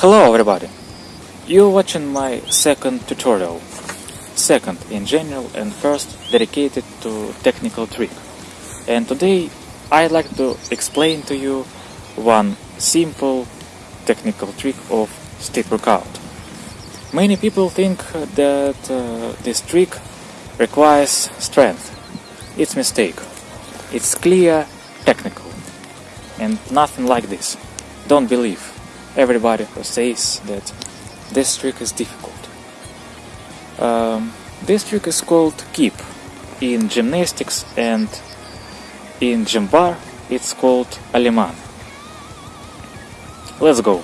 Hello everybody! You're watching my second tutorial. Second in general and first dedicated to technical trick. And today I'd like to explain to you one simple technical trick of street workout. Many people think that uh, this trick requires strength. It's mistake. It's clear technical and nothing like this. Don't believe everybody who says that this trick is difficult. Um, this trick is called kip in gymnastics and in gym bar it's called aleman. Let's go.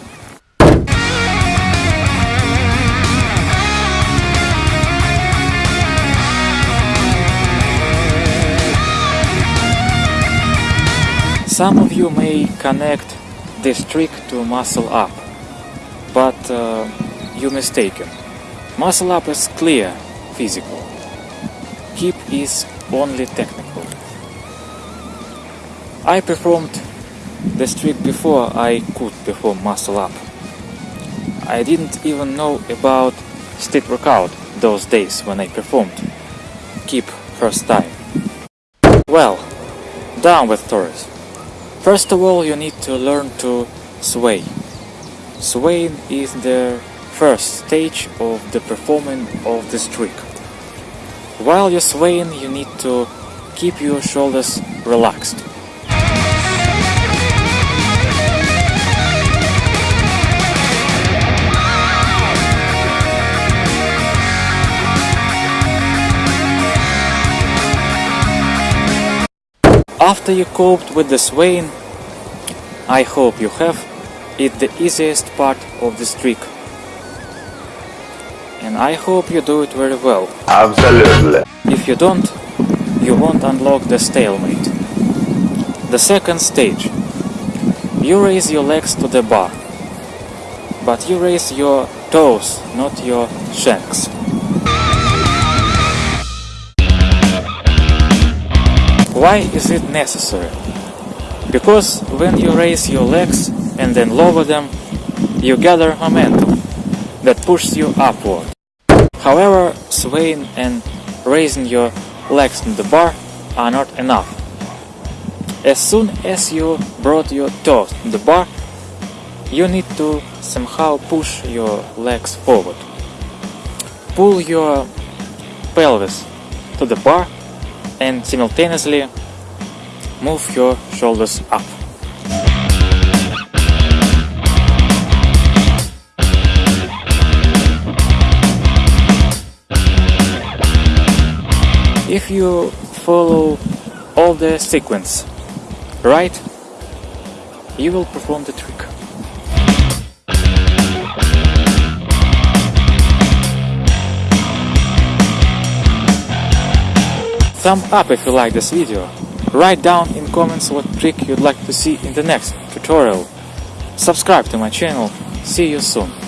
Some of you may connect this trick to muscle up, but uh, you're mistaken. Muscle up is clear, physical. Kip is only technical. I performed this trick before I could perform muscle up. I didn't even know about street workout those days when I performed kip first time. Well, down with Taurus. First of all, you need to learn to sway. Swaying is the first stage of the performing of this trick. While you're swaying, you need to keep your shoulders relaxed. After you coped with the swaying, I hope you have it the easiest part of this trick. And I hope you do it very well. Absolutely. If you don't, you won't unlock the stalemate. The second stage. You raise your legs to the bar. But you raise your toes, not your shanks. Why is it necessary? Because when you raise your legs and then lower them, you gather momentum that pushes you upward. However, swaying and raising your legs to the bar are not enough. As soon as you brought your toes to the bar, you need to somehow push your legs forward. Pull your pelvis to the bar and simultaneously move your shoulders up. If you follow all the sequence right, you will perform the trick. Thumb up if you like this video. Write down in comments what trick you'd like to see in the next tutorial. Subscribe to my channel. See you soon.